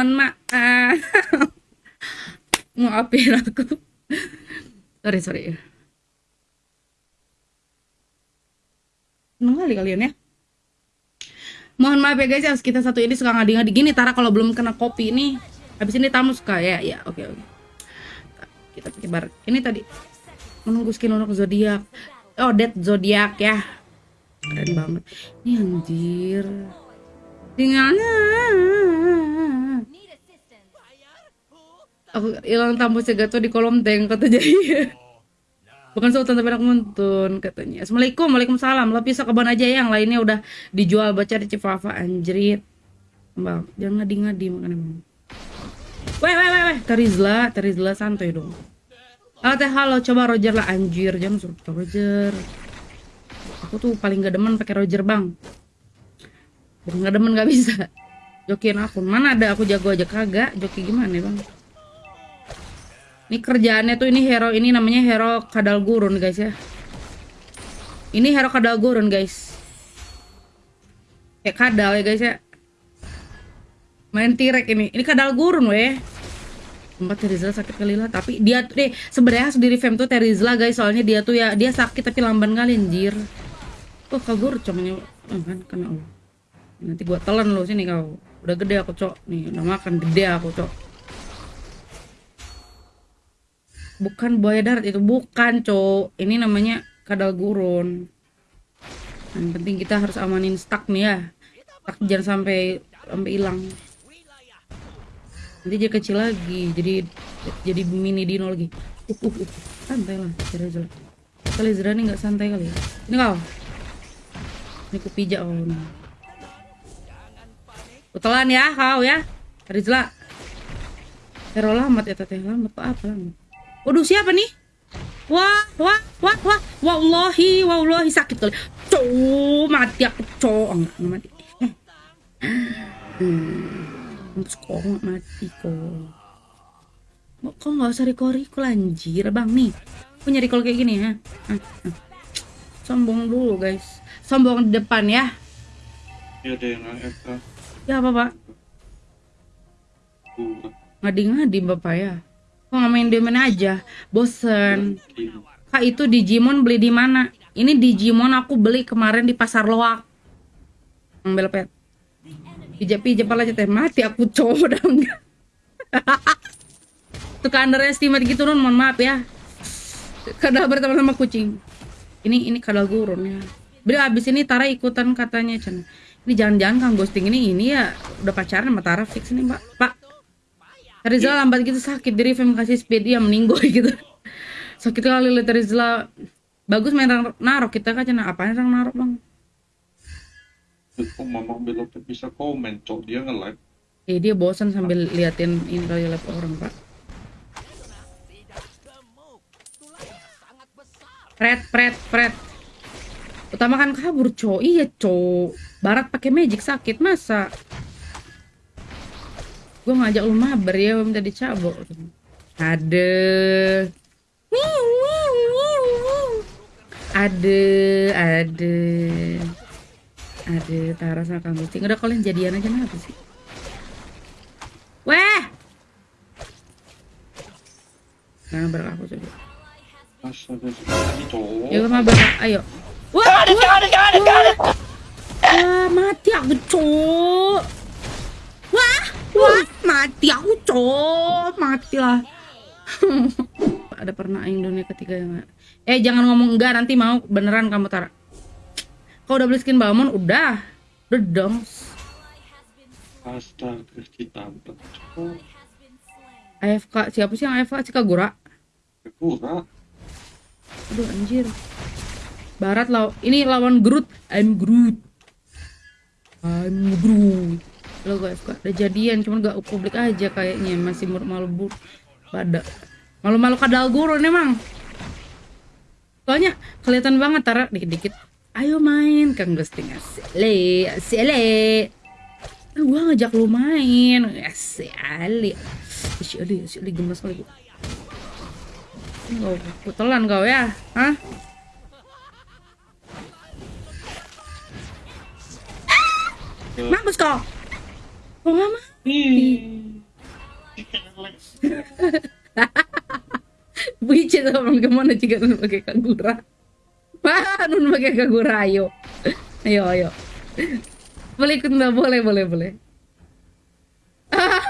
mohon maaf. Maafin aku. Sorry sorry. Seneng kali kalian ya. Mohon maaf ya guys ya kita satu ini suka ngadi-ngadi gini Tara kalau belum kena kopi ini habis ini tamu suka ya ya oke oke. Kita pakai bar. Ini tadi menunggu skin untuk zodiak. Oh dead zodiak ya. Keren banget. Ini anjir. Tinggalnya aku hilang tamu segato di kolom tank kata jadi bukan sultan tapi anak muntun katanya. Assalamualaikum waalaikumsalam. Lo pisau kebun aja ya yang lainnya udah dijual baca di Cifafa anjrit. Bang jangan ngadi-ngadi makanya bang weh weh weh weh. Terizla Terizla santai dong. Halo teh halo. Coba Roger lah anjir. Jangan suruh Roger. Aku tuh paling gak demen pakai Roger bang. Gak demen gak bisa. Jokin akun mana ada aku jago aja? Kagak. Joki gimana ya bang ini kerjaannya tuh ini hero ini namanya hero kadal gurun guys ya. Ini hero kadal gurun guys. Kayak kadal ya guys ya. Main tirek ini. Ini kadal gurun weh. Tempat Terizla sakit kali lah tapi dia tuh deh sebenarnya sendiri fem tuh Terizla guys soalnya dia tuh ya dia sakit tapi lamban kali anjir. Oh kabur comnya oh, kan kena Allah. Nanti gua telan lo sini kau. Udah gede aku cok. Nih udah makan gede aku cok. Bukan buaya darat itu bukan cowok. Ini namanya kadal gurun yang penting kita harus amanin stak nih ya. Stak jangan sampai sampai hilang. Nanti dia kecil lagi jadi jadi mini dino lagi. Uh, uh, uh. santai lah Zera kali Zera ini nggak santai kali ya? Ini kau? Ini aku pijak kau nih Utelan ya kau ya. Rizla. Hero lamat ya teteh lamat apa lamat Waduh siapa nih? Wah, wah, wah, wah, wallahi, wallahi sakit kali. Cowok mati aku cowok enggak mati. Hmm, kok nggak mati kok. Kok nggak usah recall-recall anjir bang nih. Aku nyari recall kayak gini ya. Sombong dulu guys. Sombong di depan ya. Ya ada yang AFK. Ya apa pak? Ngadi-ngadi bapak ya. Main Demon aja? Bosen. Kak itu Digimon beli di mana? Ini Digimon aku beli kemarin di pasar loak. Ambil pet. Pijak pijak pala teh mati aku cowok dong. Tuh underestimate gitu non, mohon maaf ya. Kadal berteman sama kucing. Ini ini kadal gurun ya. Beli abis ini Tara ikutan katanya Chan. Ini jangan-jangan Kang Ghosting ini ini ya udah pacaran sama Tara fix nih Mbak. Pak, Rizal lambat gitu sakit dari film kasih speed dia meninggoy gitu sakit kali lihat Rizal bagus main narok kita kan cina apa yang narok bang kok mama belum bisa komen cok dia nge-live eh dia bosan sambil liatin ini kali live orang pak Fred, Fred, Fred. Utama kan kabur, cowok. Iya, cowok. Barat pakai magic sakit masa? Gue ngajak lu mabar ya minta dicabok ada. Ada ada. Ada Tara sama Kang Gusti udah kalian jadian aja kenapa sih? Weh! Nah mabar aku coba. Ya mabar. Ayo. Wah wah, wah, wah mati aku cok Wah, wah, mati aku cok, mati lah. Ada pernah aing dunia ketiga yang Eh jangan ngomong enggak nanti mau beneran kamu Tara. Kau udah beli skin Balmon? Udah. Udah dong. Astaga, AFK siapa sih yang AFK? Si Kagura? Kagura. Aduh anjir. Barat law ini lawan Groot. I'm Groot. I'm Groot lo guys kok udah jadian cuman gak publik aja kayaknya masih malu-malu pada malu-malu kadal gurun emang soalnya kelihatan banget Tara. Dikit-dikit. Ayo main. Kang ghosting asli asli kan gua ngajak lu main. Asli asli asli gemes kali Kau putelan kau ya, hah? Mampus kau. Kok nggak mati? Buicin teman ke mana jika nun pakai kagura. Wah, nun pakai kagura ayo. Ayo ayo. Boleh ikut nggak? Boleh boleh boleh. Ah,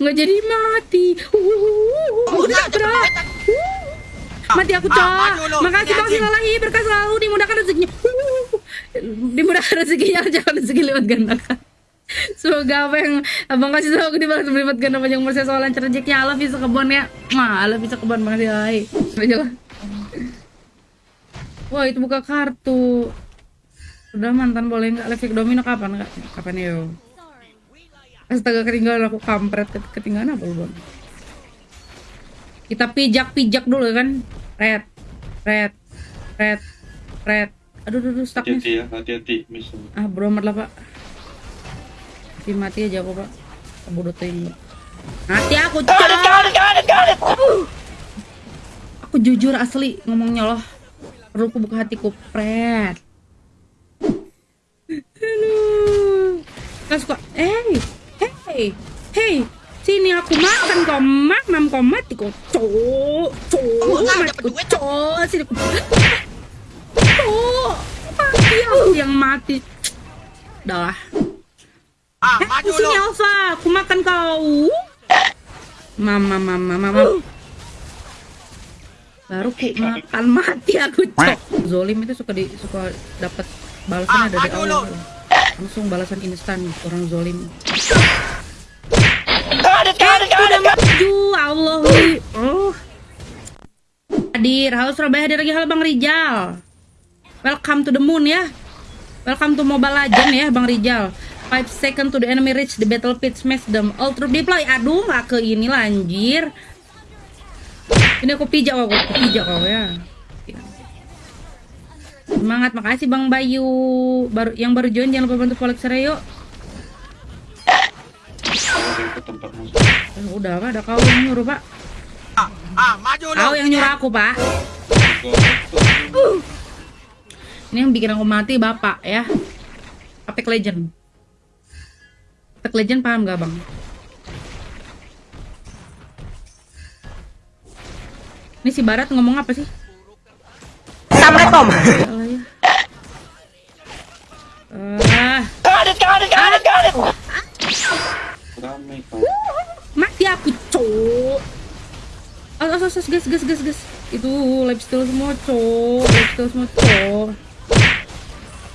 nggak jadi mati. Uh, udah bro. Uh, mati aku cok. Makasih bang Silalahi berkah selalu dimudahkan rezekinya. Uh, dimudahkan rezekinya jangan rezeki lewat gandakan. Semoga apa yang abang kasih tahu aku dibalas berlipat ganda panjang umur saya soal lancar rezekinya. Allah bisa kebon ya. Wah, Allah bisa kebon. Aja lah. Wah itu buka kartu. Udah mantan boleh nggak live domino kapan nggak? Kapan yo? Astaga ketinggalan aku kampret Ket- ketinggalan apa lu bang? Kita pijak-pijak dulu kan? Red, red, red, red. Aduh, aduh, aduh, stuck. Hati-hati ya, hati-hati. Ah, bro amat lah pak. Mati mati aja aku pak. Aku tengok. Mati aku cok. Aku jujur asli ngomongnya loh. Perlu aku buka hatiku pret. Aduh. Suka, hey, hey, hey, sini aku makan kau makan kau mati kau cok, cok, mati kau cok, sini aku, cok, mati aku yang mati. Udah lah. Ah, maju sini lu. Alfa, aku makan kau. Mama, mama, mama. Baru ku makan mati aku cok. Zolim itu suka di suka dapat balasannya Ah, dari awal. Langsung balasan instan orang zolim. Udah maju, Allah. Oh. Hadir, halo Surabaya hadir lagi halo Bang Rijal. Welcome to the moon ya. Welcome to Mobile Legend ya Bang Rijal. 5 second to the enemy reach the battle pit smash them all troop deploy. Aduh nggak ke ini lah anjir. Ini aku pijak kok, aku pijak kok ya. Semangat, makasih Bang Bayu. Baru yang baru join jangan lupa bantu follow tempat masuk. Eh, udah Pak, ada kau yang nyuruh Pak. Ah, ah, maju. Kau yang nyuruh aku Pak. Ini yang bikin aku mati Bapak ya. Apex Legend. Apex Legend paham gak Bang? Ini si Barat ngomong apa sih? Ramai kau. mati aku cok. Oh, oh, oh, gas, gas, gas, gas. Itu lifestyle semua cok, lifestyle semua cok.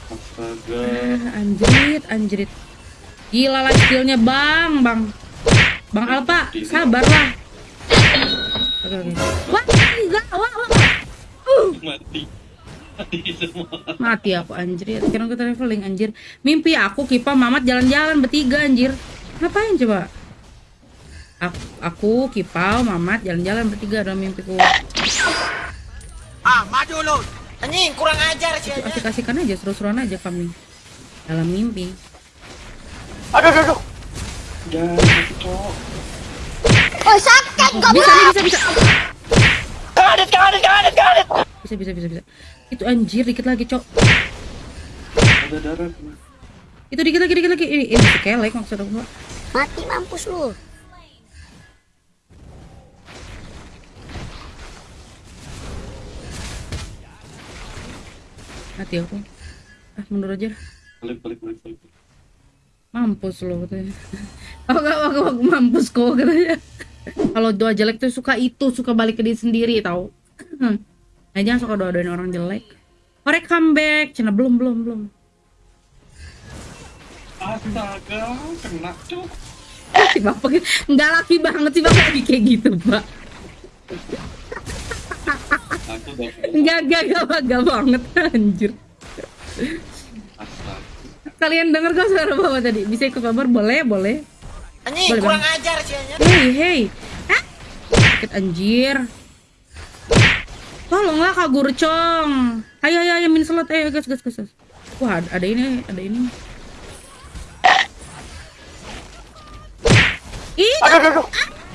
Astaga. Ah, anjrit, anjrit. Gila lah skillnya bang, bang. Bang Alpa, sabarlah. Oke, oke. Wah, gila, wah, wah, wah. Mati. Mati semua. Mati aku anjir. Sekarang kita traveling anjir. Mimpi aku Kipa Mamat jalan-jalan bertiga anjir. Ngapain coba? Aku, aku Kipau, Mamat jalan-jalan bertiga dalam mimpiku. Ah, maju lu. Anjing, kurang ajar sih. Asik-asikan aja, seru-seruan aja kami. Dalam mimpi. Aduh, aduh, aduh. Jangan mati, cok. Oh sakit Bisa nih, bisa, bisa. Kadet, kadet, kadet, kadet. Bisa, bisa, bisa, bisa. Itu anjir dikit lagi, Cok. Ada darah. Itu dikit lagi, dikit lagi. Ini, ini kelek maksud aku. Mati mampus lu Hati aku. Ah, mundur aja. Balik, balik, balik, balik. Mampus lo katanya. Aku gak aku, aku mampus kok katanya. Kalau doa jelek tuh suka itu, suka balik ke diri sendiri tau. Nah, jangan suka doa-doain orang jelek. Korek comeback, cina belum belum belum. Astaga, kena, cok. Si bapak nggak laki banget sih bapak lagi kayak gitu pak. Aku nggak nggak nggak banget anjir. Kalian denger gak suara bapak tadi? Bisa ikut kabar? Boleh boleh. Anjing, Boleh, kurang Bang. ajar sih. anjing. Hei hei. Ah, sakit anjir. Tolonglah Kak Gurcong. Ayo ayo ayo min slot ayo gas gas gas. gas. Wah ada, ini ada ini. Ih, Aduh, aduh,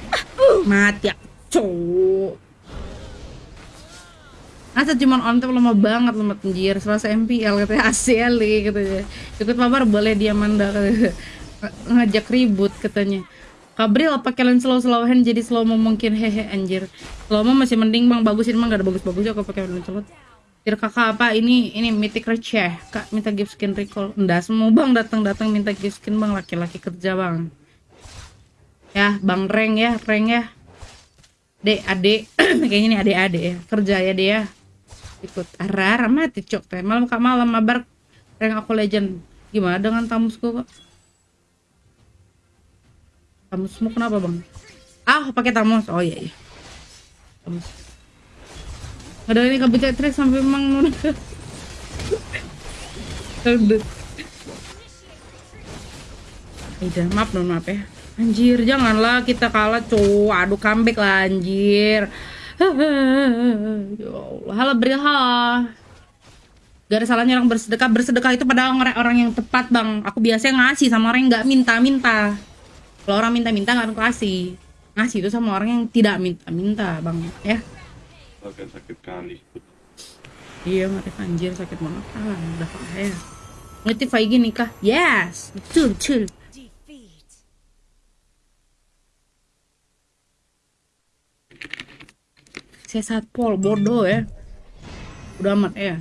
aduh. mati aku cowok Asa cuman on lama banget lama anjir. Selasa MPL katanya ACL katanya. Ikut mabar boleh dia manda katanya. Ngajak ribut katanya. Kabril pakai lens slow slow hand jadi slow mo mungkin? Hehe anjir. Slow mo masih mending bang. Bagus ini mah gak ada bagus-bagusnya kalau pakai lens slow. Kira kakak apa ini ini mythic receh kak minta gift skin recall. Enggak semua bang datang datang minta gift skin bang. Laki-laki kerja bang. Ya bang reng ya reng ya. Dek adek. Kayaknya nih adek adek ya. Kerja ya dia ya ikut. Arah mati cok teh. Malam kak malam mabar reng aku legend. Gimana dengan tamusku kok tamusmu kenapa bang? Ah pakai tamus. Oh iya iya. Tamus. Ada ini kebecat trek sampai emang nun. Kedut. Udah maaf nun maaf ya. Anjir janganlah kita kalah cowok Aduh comeback lah anjir Ya Allah Halo Bril halo Gak ada salahnya orang bersedekah. Bersedekah itu pada orang, orang yang tepat bang. Aku biasanya ngasih sama orang yang gak minta-minta. Kalau orang minta-minta gak aku kasih. Ngasih itu sama orang yang tidak minta-minta bang Ya. Agak sakit kali. Iya mati anjir sakit banget. Ah udah ya. Ngerti Faigi nikah? Yes. Betul betul saya saat pol bodoh ya. Udah amat ya